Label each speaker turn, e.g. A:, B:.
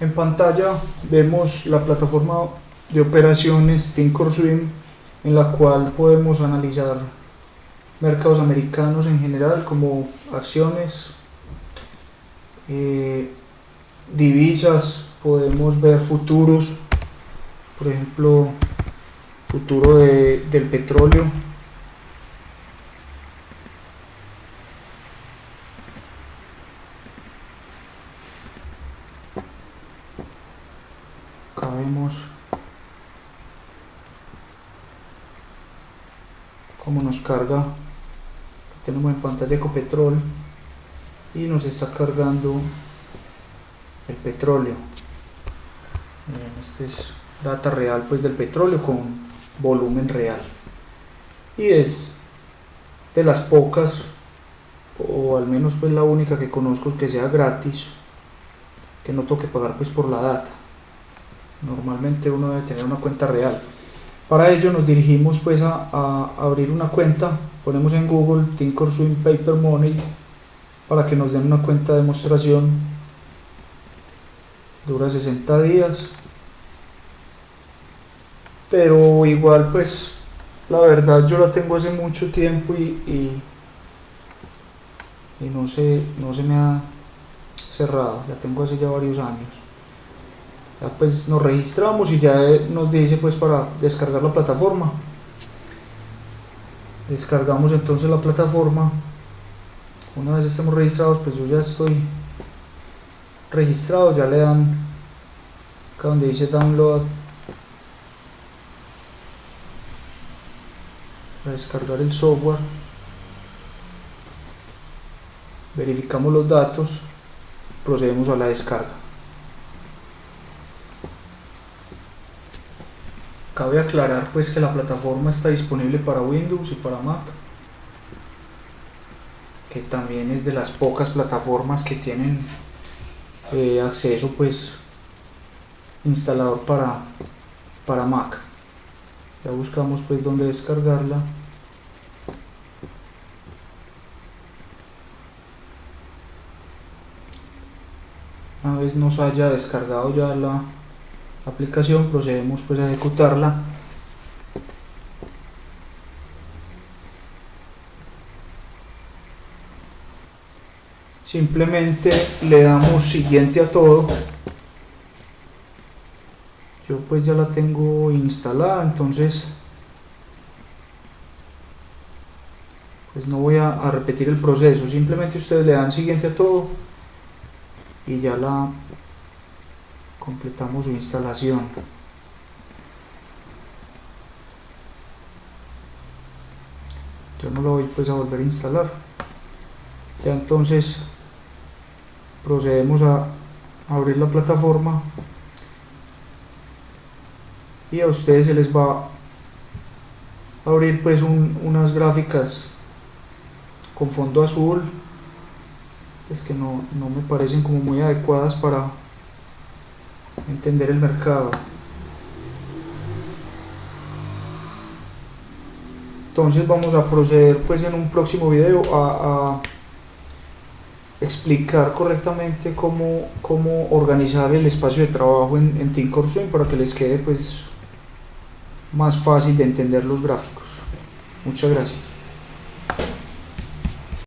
A: En pantalla vemos la plataforma de operaciones Thinkorswim en la cual podemos analizar mercados americanos en general como acciones, eh, divisas, podemos ver futuros, por ejemplo futuro de, del petróleo vemos cómo nos carga. Tenemos en pantalla Ecopetrol y nos está cargando el petróleo. Este es data real pues del petróleo con volumen real. Y es de las pocas o al menos pues la única que conozco que sea gratis que no toque pagar pues por la data normalmente uno debe tener una cuenta real. Para ello nos dirigimos pues a, abrir una cuenta. Ponemos en google Thinkorswim Paper Money para que nos den una cuenta de demostración. Dura 60 días. Pero igual pues la verdad yo la tengo hace mucho tiempo y, y, y no, se, no se me ha cerrado, la tengo hace ya varios años ya pues nos registramos y ya nos dice pues para descargar la plataforma. Descargamos entonces la plataforma. Una vez estemos registrados pues yo ya estoy registrado ya le dan acá donde dice download. Descargar el software. Verificamos los datos. Procedemos a la descarga cabe aclarar pues que la plataforma está disponible para Windows y para Mac que también es de las pocas plataformas que tienen eh, acceso pues instalador para para Mac. Ya buscamos pues dónde descargarla. Una vez nos haya descargado ya la aplicación procedemos pues a ejecutarla. Simplemente le damos siguiente a todo. Yo pues ya la tengo instalada entonces pues no voy a, a repetir el proceso. Simplemente ustedes le dan siguiente a todo y ya la completamos su instalación. Yo no lo voy pues a volver a instalar. Ya entonces procedemos a abrir la plataforma y a ustedes se les va a abrir pues un, unas gráficas con fondo azul es que no, no me parecen como muy adecuadas para entender el mercado. Entonces vamos a proceder pues en un próximo video a, explicar correctamente cómo, cómo organizar el espacio de trabajo en, en para que les quede pues más fácil de entender los gráficos. Muchas gracias